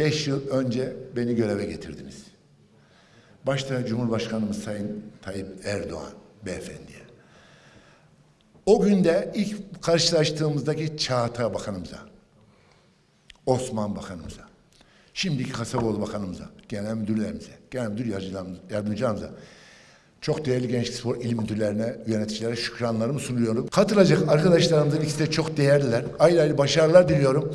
Beş yıl önce beni göreve getirdiniz. Başta Cumhurbaşkanımız Sayın Tayyip Erdoğan beyefendiye. O günde ilk karşılaştığımızdaki Çağatay Bakanımıza, Osman Bakanımıza, şimdiki Kasaboğlu Bakanımıza, genel müdürlerimize, genel müdür yardımcılarımıza- çok değerli gençlik spor il müdürlerine, yöneticilere şükranlarımı sunuyorum. Katılacak arkadaşlarımızın ikisi de çok değerliler. Ayrı ayrı başarılar diliyorum.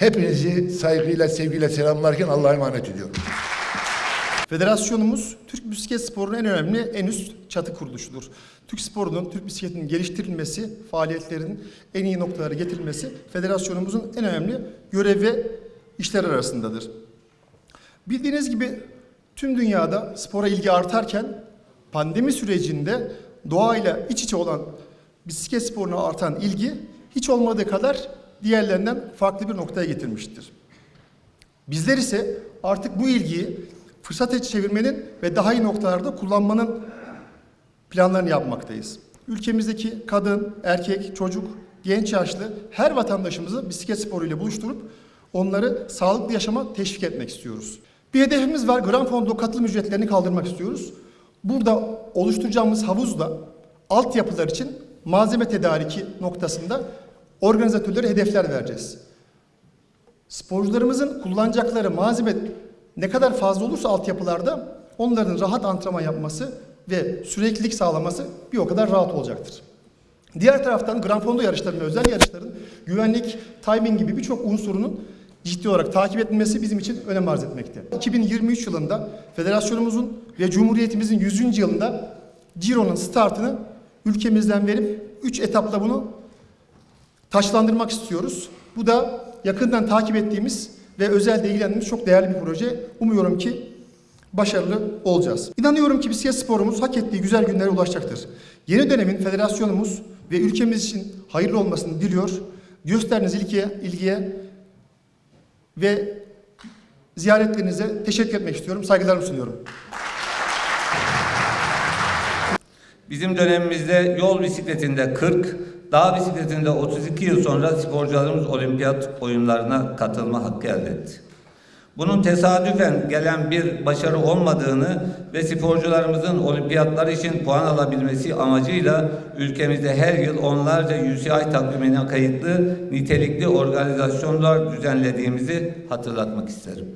Hepinizi saygıyla, sevgiyle selamlarken Allah'a emanet ediyorum. Federasyonumuz Türk bisiklet sporunun en önemli, en üst çatı kuruluşudur. Türk sporunun, Türk bisikletinin geliştirilmesi, faaliyetlerin en iyi noktalara getirilmesi federasyonumuzun en önemli görev ve işler arasındadır. Bildiğiniz gibi tüm dünyada spora ilgi artarken pandemi sürecinde doğayla iç içe olan bisiklet sporuna artan ilgi hiç olmadığı kadar diğerlerinden farklı bir noktaya getirmiştir. Bizler ise artık bu ilgiyi fırsata çevirmenin ve daha iyi noktalarda kullanmanın planlarını yapmaktayız. Ülkemizdeki kadın, erkek, çocuk, genç yaşlı her vatandaşımızı bisiklet sporuyla buluşturup onları sağlıklı yaşama teşvik etmek istiyoruz. Bir hedefimiz var. Grand Fondo katılım ücretlerini kaldırmak istiyoruz. Burada oluşturacağımız havuzda altyapılar için malzeme tedariki noktasında organizatörlere hedefler vereceğiz. Sporcularımızın kullanacakları malzeme ne kadar fazla olursa altyapılarda onların rahat antrenman yapması ve süreklilik sağlaması bir o kadar rahat olacaktır. Diğer taraftan Grand Fondo yarışlarının, özel yarışların güvenlik, timing gibi birçok unsurunun ciddi olarak takip edilmesi bizim için önem arz etmekte. 2023 yılında federasyonumuzun ve Cumhuriyetimizin 100. yılında Ciro'nun startını ülkemizden verip 3 etapla bunu taşlandırmak istiyoruz. Bu da yakından takip ettiğimiz ve özelde ilgilendiğimiz çok değerli bir proje. Umuyorum ki başarılı olacağız. İnanıyorum ki bisiklet sporumuz hak ettiği güzel günlere ulaşacaktır. Yeni dönemin federasyonumuz ve ülkemiz için hayırlı olmasını diliyor. Gösterdiğiniz ilgiye, ilgiye ve ziyaretlerinize teşekkür etmek istiyorum. Saygılarımı sunuyorum. Bizim dönemimizde yol bisikletinde 40, dağ bisikletinde 32 yıl sonra sporcularımız olimpiyat oyunlarına katılma hakkı elde etti. Bunun tesadüfen gelen bir başarı olmadığını ve sporcularımızın olimpiyatlar için puan alabilmesi amacıyla ülkemizde her yıl onlarca UCI takvimine kayıtlı nitelikli organizasyonlar düzenlediğimizi hatırlatmak isterim.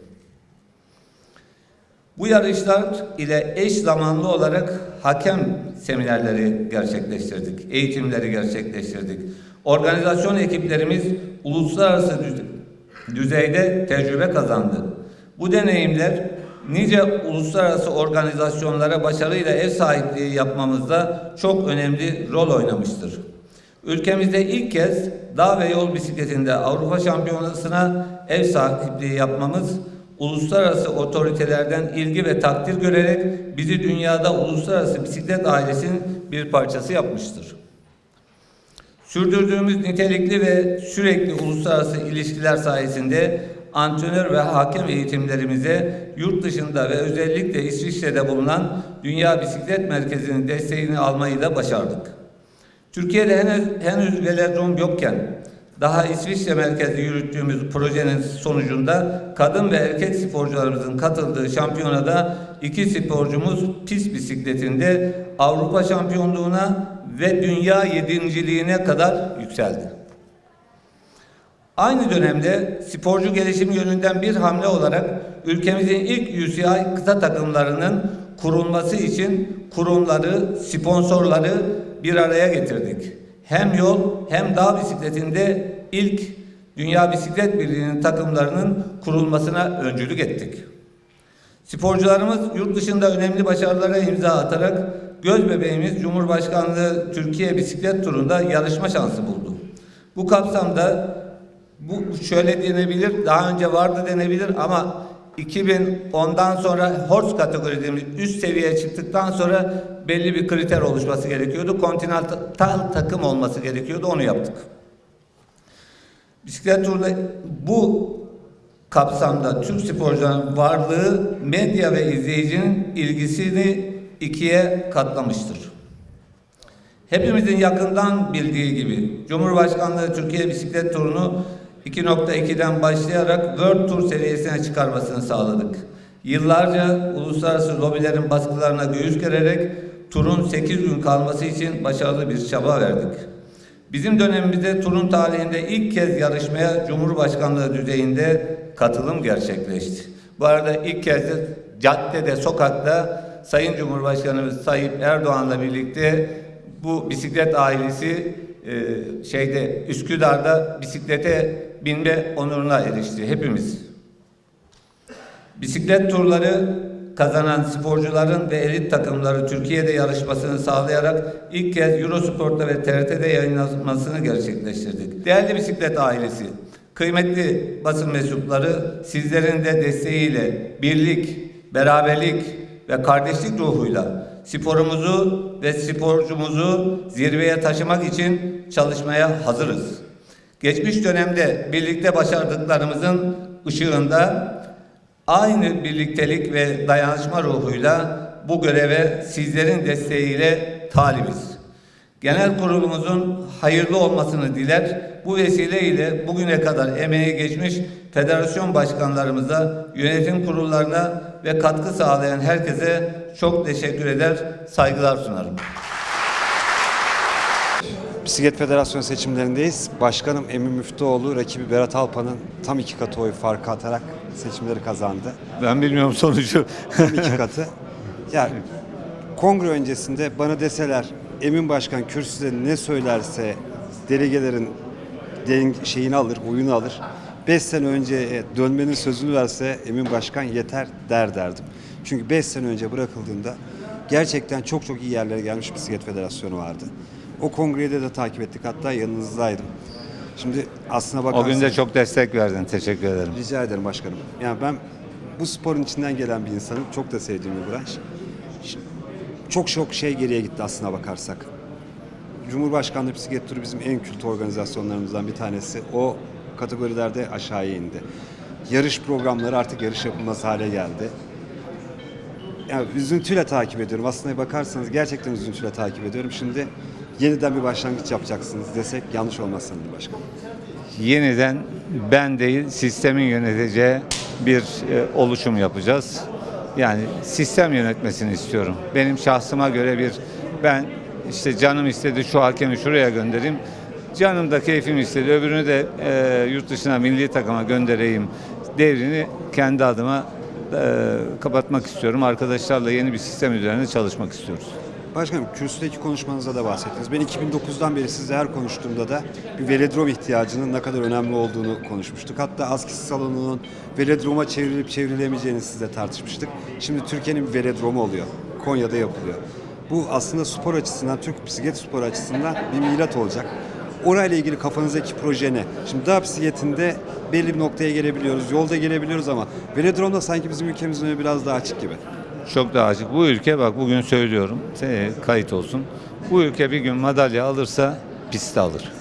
Bu yarışlar ile eş zamanlı olarak hakem seminerleri gerçekleştirdik, eğitimleri gerçekleştirdik. Organizasyon ekiplerimiz uluslararası düze- düzeyde tecrübe kazandı. Bu deneyimler nice uluslararası organizasyonlara başarıyla ev sahipliği yapmamızda çok önemli rol oynamıştır. Ülkemizde ilk kez dağ ve yol bisikletinde Avrupa Şampiyonası'na ev sahipliği yapmamız uluslararası otoritelerden ilgi ve takdir görerek bizi dünyada uluslararası bisiklet ailesinin bir parçası yapmıştır. Sürdürdüğümüz nitelikli ve sürekli uluslararası ilişkiler sayesinde antrenör ve hakem eğitimlerimize yurt dışında ve özellikle İsviçre'de bulunan Dünya Bisiklet Merkezi'nin desteğini almayı da başardık. Türkiye'de henüz, henüz velodrom yokken daha İsviçre merkezli yürüttüğümüz projenin sonucunda kadın ve erkek sporcularımızın katıldığı şampiyonada iki sporcumuz pist bisikletinde Avrupa şampiyonluğuna ve dünya yedinciliğine kadar yükseldi. Aynı dönemde sporcu gelişimi yönünden bir hamle olarak ülkemizin ilk UCI kıta takımlarının kurulması için kurumları, sponsorları bir araya getirdik. Hem yol hem dağ bisikletinde ilk Dünya Bisiklet Birliği'nin takımlarının kurulmasına öncülük ettik. Sporcularımız yurt dışında önemli başarılara imza atarak göz bebeğimiz Cumhurbaşkanlığı Türkiye Bisiklet Turu'nda yarışma şansı buldu. Bu kapsamda bu şöyle denebilir, daha önce vardı denebilir ama 2010'dan sonra horse kategori üst seviyeye çıktıktan sonra belli bir kriter oluşması gerekiyordu. Kontinental takım olması gerekiyordu. Onu yaptık. Bisiklet turunda bu kapsamda Türk sporcuların varlığı medya ve izleyicinin ilgisini ikiye katlamıştır. Hepimizin yakından bildiği gibi Cumhurbaşkanlığı Türkiye Bisiklet Turu'nu 2.2'den başlayarak World Tour seviyesine çıkarmasını sağladık. Yıllarca uluslararası lobilerin baskılarına göğüs gererek turun 8 gün kalması için başarılı bir çaba verdik. Bizim dönemimizde turun tarihinde ilk kez yarışmaya Cumhurbaşkanlığı düzeyinde katılım gerçekleşti. Bu arada ilk kez de caddede, sokakta Sayın Cumhurbaşkanımız Tayyip Erdoğan'la birlikte bu bisiklet ailesi e, şeyde Üsküdar'da bisiklete binme onuruna erişti hepimiz. Bisiklet turları kazanan sporcuların ve elit takımları Türkiye'de yarışmasını sağlayarak ilk kez Eurosport'ta ve TRT'de yayınlanmasını gerçekleştirdik. Değerli bisiklet ailesi, kıymetli basın mensupları sizlerin de desteğiyle birlik, beraberlik ve kardeşlik ruhuyla sporumuzu ve sporcumuzu zirveye taşımak için çalışmaya hazırız. Geçmiş dönemde birlikte başardıklarımızın ışığında aynı birliktelik ve dayanışma ruhuyla bu göreve sizlerin desteğiyle talibiz. Genel kurulumuzun hayırlı olmasını diler. Bu vesileyle bugüne kadar emeği geçmiş federasyon başkanlarımıza, yönetim kurullarına ve katkı sağlayan herkese çok teşekkür eder, saygılar sunarım. Bisiklet Federasyonu seçimlerindeyiz. Başkanım Emin Müftüoğlu rakibi Berat Alpan'ın tam iki katı oy farkı atarak seçimleri kazandı. Ben bilmiyorum sonucu. Tam iki katı. Ya kongre öncesinde bana deseler Emin Başkan kürsüde ne söylerse delegelerin şeyini alır, oyunu alır. 5 sene önce dönmenin sözünü verse Emin Başkan yeter der derdim. Çünkü 5 sene önce bırakıldığında gerçekten çok çok iyi yerlere gelmiş bisiklet federasyonu vardı. O kongrede de takip ettik hatta yanınızdaydım. Şimdi aslına O bakarsanız... gün de çok destek verdin. Teşekkür ederim. Rica ederim başkanım. Yani ben bu sporun içinden gelen bir insanım. Çok da sevdiğim bir branş. Çok çok şey geriye gitti aslına bakarsak. Cumhurbaşkanlığı bisiklet turu bizim en kült organizasyonlarımızdan bir tanesi. O kategorilerde aşağıya indi. Yarış programları artık yarış yapılmaz hale geldi. Yani üzüntüyle takip ediyorum. Aslına bakarsanız gerçekten üzüntüyle takip ediyorum. Şimdi yeniden bir başlangıç yapacaksınız desek yanlış olmaz sanırım başkanım. Yeniden ben değil sistemin yöneteceği bir e, oluşum yapacağız. Yani sistem yönetmesini istiyorum. Benim şahsıma göre bir ben işte canım istedi şu hakemi şuraya göndereyim. Canım da keyfim istedi öbürünü de e, yurt dışına milli takıma göndereyim devrini kendi adıma e, kapatmak istiyorum. Arkadaşlarla yeni bir sistem üzerine çalışmak istiyoruz. Başkanım kürsüdeki konuşmanızda da bahsettiniz. Ben 2009'dan beri sizle her konuştuğumda da bir velodrom ihtiyacının ne kadar önemli olduğunu konuşmuştuk. Hatta askisi salonunun velodroma çevrilip çevrilemeyeceğini sizle tartışmıştık. Şimdi Türkiye'nin velodromu oluyor. Konya'da yapılıyor. Bu aslında spor açısından, Türk bisiklet spor açısından bir milat olacak. Orayla ilgili kafanızdaki proje ne? Şimdi dağ bisikletinde belli bir noktaya gelebiliyoruz, yolda gelebiliyoruz ama velodromda sanki bizim ülkemizin biraz daha açık gibi. Çok daha açık. Bu ülke bak bugün söylüyorum. Kayıt olsun. Bu ülke bir gün madalya alırsa pistte alır.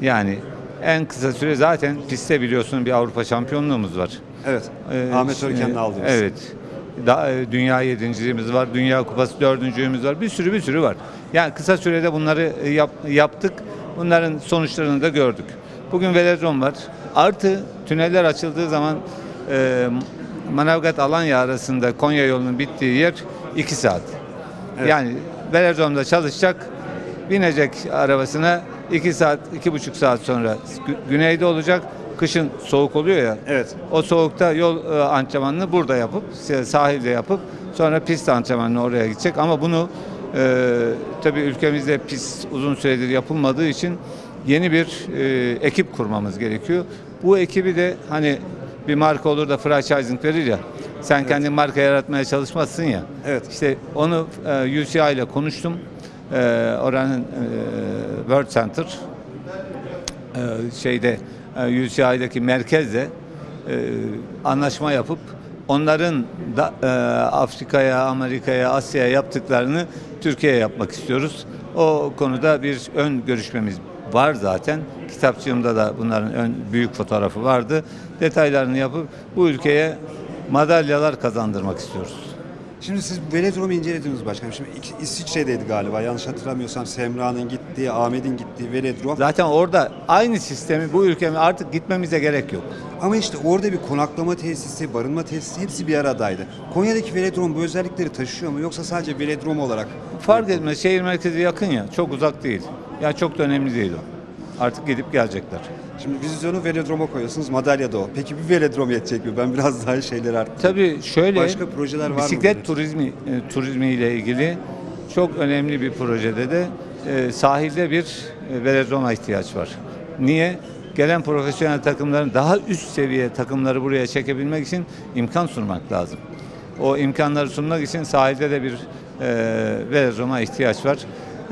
Yani en kısa süre zaten pistte biliyorsun bir Avrupa şampiyonluğumuz var. Evet, Ee, Ahmet Örken'le aldığımız. Evet. Da, e, dünya yedinciliğimiz var, Dünya Kupası dördüncülüğümüz var. Bir sürü bir sürü var. Yani kısa sürede bunları e, yap, yaptık. Bunların sonuçlarını da gördük. Bugün velodrom var. Artı tüneller açıldığı zaman e, Manavgat Alanya arasında Konya yolunun bittiği yer 2 saat. Evet. Yani velodromda çalışacak, binecek arabasına 2 saat, iki buçuk saat sonra gü- güneyde olacak. Kışın soğuk oluyor ya. Evet. O soğukta yol e, antrenmanını burada yapıp sahilde yapıp sonra pist antrenmanını oraya gidecek ama bunu e, tabii ülkemizde pist uzun süredir yapılmadığı için yeni bir e, ekip kurmamız gerekiyor. Bu ekibi de hani bir marka olur da franchising verir ya. Sen kendin marka yaratmaya çalışmazsın ya. Evet. İşte onu e, UCI ile konuştum. E, oranın e, World Center e, şeyde e, UCI'deki merkezle e, anlaşma yapıp onların da e, Afrika'ya, Amerika'ya, Asya'ya yaptıklarını Türkiye'ye yapmak istiyoruz. O konuda bir ön görüşmemiz var zaten. Kitapçığımda da bunların ön büyük fotoğrafı vardı. Detaylarını yapıp bu ülkeye madalyalar kazandırmak istiyoruz. Şimdi siz velodromu incelediniz başkanım. Şimdi İsviçre'deydi galiba. Yanlış hatırlamıyorsam Semra'nın gittiği, Ahmet'in gittiği velodrom. Zaten orada aynı sistemi bu ülkeme artık gitmemize gerek yok. Ama işte orada bir konaklama tesisi, barınma tesisi hepsi bir aradaydı. Konya'daki velodrom bu özellikleri taşıyor mu yoksa sadece velodrom olarak? Fark etmez. Şehir merkezi yakın ya. Çok uzak değil. Ya çok da önemli değil o. Artık gidip gelecekler. Şimdi vizyonu velodroma koyuyorsunuz, madalya da o. Peki bir velodrom yetecek mi? Ben biraz daha şeyler arttım. Tabii şöyle Başka projeler var mı bisiklet turizmi e, turizmi ile ilgili çok önemli bir projede de e, sahilde bir e, velodroma ihtiyaç var. Niye? Gelen profesyonel takımların daha üst seviye takımları buraya çekebilmek için imkan sunmak lazım. O imkanları sunmak için sahilde de bir e, velodroma ihtiyaç var.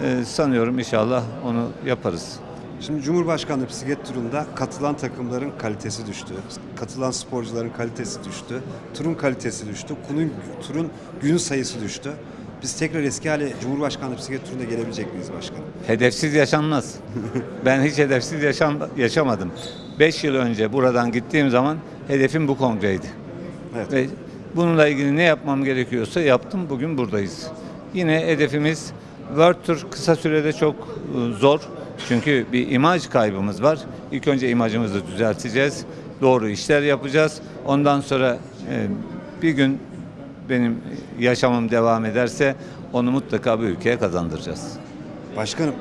E, sanıyorum inşallah onu yaparız. Şimdi Cumhurbaşkanlığı bisiklet turunda katılan takımların kalitesi düştü. Katılan sporcuların kalitesi düştü. Turun kalitesi düştü. Kunun, turun gün sayısı düştü. Biz tekrar eski hale Cumhurbaşkanlığı bisiklet turunda gelebilecek miyiz başkanım? Hedefsiz yaşanmaz. ben hiç hedefsiz yaşam, yaşamadım. 5 yıl önce buradan gittiğim zaman hedefim bu kongreydi. Evet. Ve bununla ilgili ne yapmam gerekiyorsa yaptım. Bugün buradayız. Yine hedefimiz World Tour kısa sürede çok e, zor. Çünkü bir imaj kaybımız var. İlk önce imajımızı düzelteceğiz. Doğru işler yapacağız. Ondan sonra e, bir gün benim yaşamım devam ederse onu mutlaka bu ülkeye kazandıracağız. Başkanım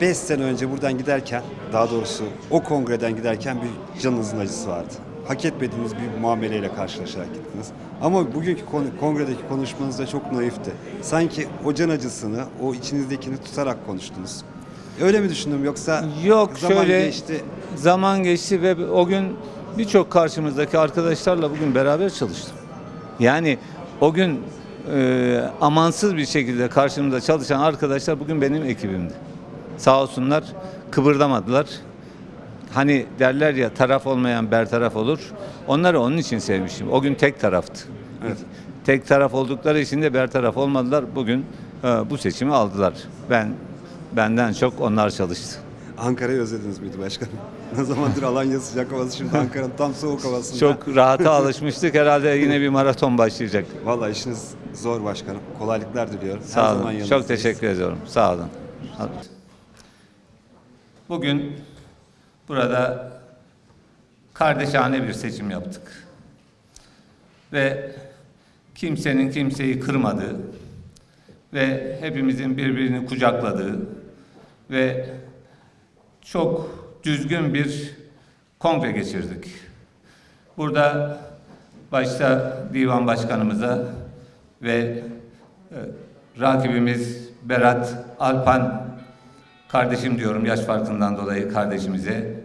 5 sene önce buradan giderken daha doğrusu o kongreden giderken bir canınızın acısı vardı. Hak etmediğiniz bir muameleyle karşılaşarak gittiniz. Ama bugünkü kon- kongredeki konuşmanız da çok naifti. Sanki o can acısını, o içinizdekini tutarak konuştunuz. Öyle mi düşündüm yoksa Yok zaman şöyle geçti. zaman geçti ve o gün birçok karşımızdaki arkadaşlarla bugün beraber çalıştım. Yani o gün e, amansız bir şekilde karşımda çalışan arkadaşlar bugün benim ekibimdi. Sağ olsunlar kıpırdamadılar. Hani derler ya taraf olmayan bertaraf olur. Onları onun için sevmiştim. O gün tek taraftı. Evet. Tek taraf oldukları için de bertaraf olmadılar. Bugün e, bu seçimi aldılar. Ben benden çok onlar çalıştı. Ankara'yı özlediniz miydi başkanım? Ne zamandır Alanya sıcak havası şimdi Ankara'nın tam soğuk havasında. Çok rahata alışmıştık. Herhalde yine bir maraton başlayacak. Vallahi işiniz zor başkanım. Kolaylıklar diliyorum. Her Sağ zaman olun. yanınızdayız. Çok teşekkür ediyorum. Sağ olun. Bugün burada kardeşane bir seçim yaptık. Ve kimsenin kimseyi kırmadığı ve hepimizin birbirini kucakladığı ve çok düzgün bir kongre geçirdik. Burada başta divan başkanımıza ve e, rakibimiz Berat Alpan kardeşim diyorum yaş farkından dolayı kardeşimize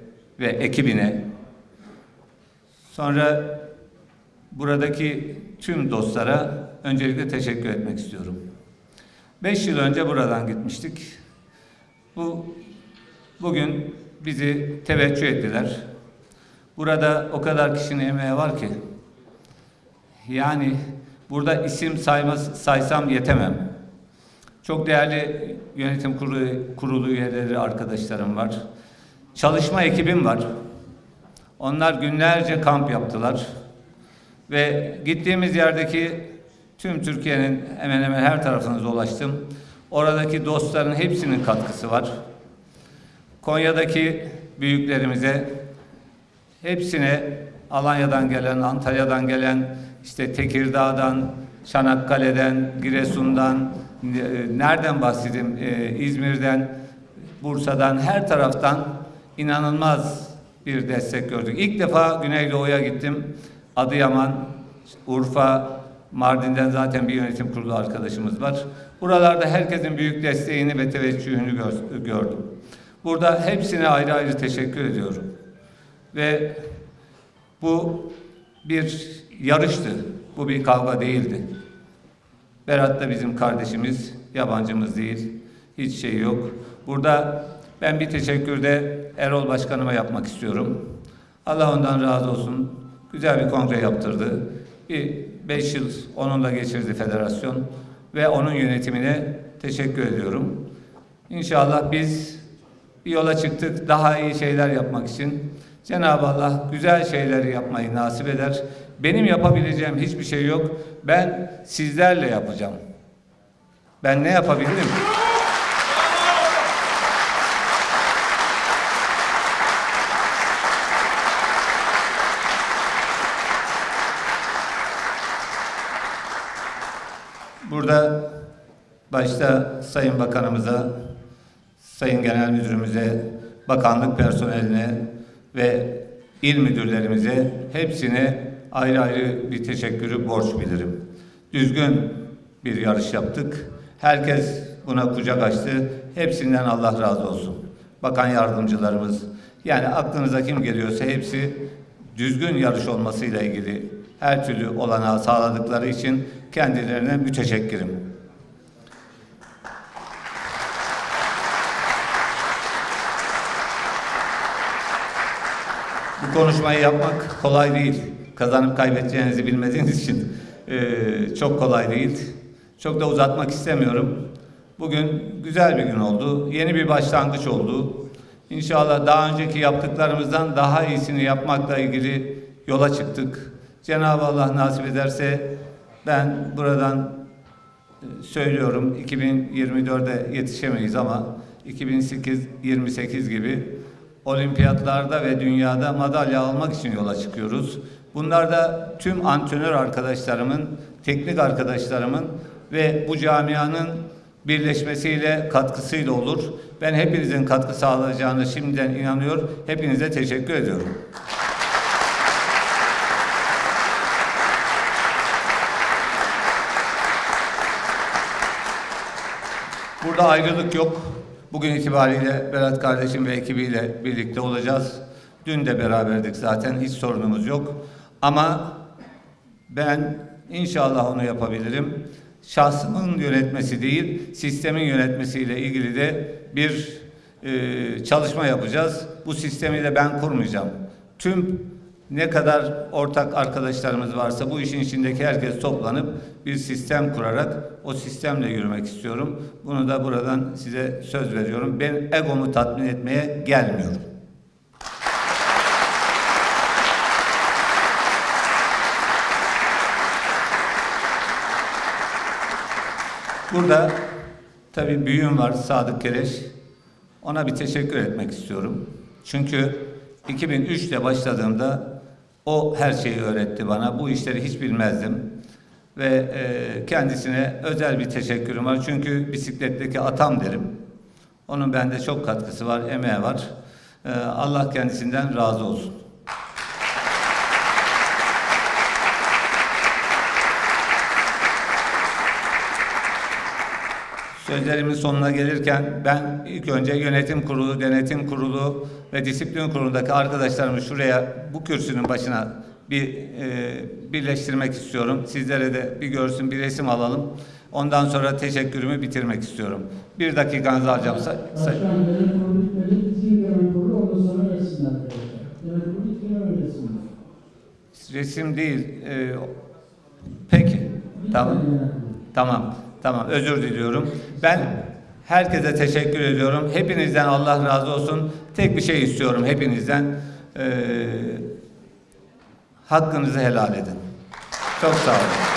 ve ekibine sonra buradaki tüm dostlara öncelikle teşekkür etmek istiyorum. Beş yıl önce buradan gitmiştik. Bu bugün bizi teveccüh ettiler. Burada o kadar kişinin emeği var ki yani burada isim sayma, saysam yetemem. Çok değerli yönetim kurulu, kurulu üyeleri arkadaşlarım var. Çalışma ekibim var. Onlar günlerce kamp yaptılar. Ve gittiğimiz yerdeki tüm Türkiye'nin hemen hemen her tarafına dolaştım. Oradaki dostların hepsinin katkısı var. Konya'daki büyüklerimize hepsine Alanya'dan gelen, Antalya'dan gelen, işte Tekirdağ'dan, Çanakkale'den, Giresun'dan, e, nereden bahsedeyim, E, İzmir'den, Bursa'dan, her taraftan inanılmaz bir destek gördük. İlk defa Güneydoğu'ya gittim. Adıyaman, Urfa, Mardin'den zaten bir yönetim kurulu arkadaşımız var. Buralarda herkesin büyük desteğini ve teveccühünü gör- gördüm. Burada hepsine ayrı ayrı teşekkür ediyorum. Ve bu bir yarıştı. Bu bir kavga değildi. Berat da bizim kardeşimiz, yabancımız değil. Hiç şey yok. Burada ben bir teşekkür de Erol Başkanıma yapmak istiyorum. Allah ondan razı olsun. Güzel bir kongre yaptırdı. Bir beş yıl onunla geçirdi federasyon ve onun yönetimine teşekkür ediyorum. İnşallah biz bir yola çıktık daha iyi şeyler yapmak için. Cenab-ı Allah güzel şeyleri yapmayı nasip eder. Benim yapabileceğim hiçbir şey yok. Ben sizlerle yapacağım. Ben ne yapabilirim? Burada başta Sayın Bakanımıza, Sayın Genel Müdürümüze, bakanlık personeline ve il müdürlerimize hepsine ayrı ayrı bir teşekkürü borç bilirim. Düzgün bir yarış yaptık. Herkes buna kucak açtı. Hepsinden Allah razı olsun. Bakan yardımcılarımız, yani aklınıza kim geliyorsa hepsi düzgün yarış olmasıyla ilgili her türlü olanağı sağladıkları için kendilerine müteşekkirim. Bu konuşmayı yapmak kolay değil. Kazanıp kaybedeceğinizi bilmediğiniz için eee, çok kolay değil. Çok da uzatmak istemiyorum. Bugün güzel bir gün oldu. Yeni bir başlangıç oldu. İnşallah daha önceki yaptıklarımızdan daha iyisini yapmakla ilgili yola çıktık. Cenab-ı Allah nasip ederse ben buradan e, söylüyorum 2024'e yetişemeyiz ama 2028 gibi olimpiyatlarda ve dünyada madalya almak için yola çıkıyoruz. Bunlar da tüm antrenör arkadaşlarımın, teknik arkadaşlarımın ve bu camianın birleşmesiyle, katkısıyla olur. Ben hepinizin katkı sağlayacağını şimdiden inanıyor. Hepinize teşekkür ediyorum. Burada ayrılık yok. Bugün itibariyle Berat kardeşim ve ekibiyle birlikte olacağız. Dün de beraberdik zaten hiç sorunumuz yok. Ama ben inşallah onu yapabilirim. Şahsımın yönetmesi değil, sistemin yönetmesiyle ilgili de bir e, çalışma yapacağız. Bu sistemi de ben kurmayacağım. Tüm ne kadar ortak arkadaşlarımız varsa bu işin içindeki herkes toplanıp bir sistem kurarak o sistemle yürümek istiyorum. Bunu da buradan size söz veriyorum. Ben egomu tatmin etmeye gelmiyorum. Burada tabii büyüğüm var Sadık Kereş. Ona bir teşekkür etmek istiyorum. Çünkü 2003'te başladığımda o her şeyi öğretti bana. Bu işleri hiç bilmezdim. Ve e, kendisine özel bir teşekkürüm var. Çünkü bisikletteki atam derim. Onun bende çok katkısı var, emeği var. E, Allah kendisinden razı olsun. Sözlerimin sonuna gelirken ben ilk önce yönetim kurulu, denetim kurulu ve disiplin kurulundaki arkadaşlarımı şuraya bu kürsünün başına bir e, birleştirmek istiyorum. Sizlere de bir görsün, bir resim alalım. Ondan sonra teşekkürümü bitirmek istiyorum. Bir dakikanızı alacağım. Say- say- resim değil. e, peki. Tamam. Tamam, tamam. Özür diliyorum. Ben herkese teşekkür ediyorum. Hepinizden Allah razı olsun. Tek bir şey istiyorum hepinizden. Ee, hakkınızı helal edin. Çok sağ olun.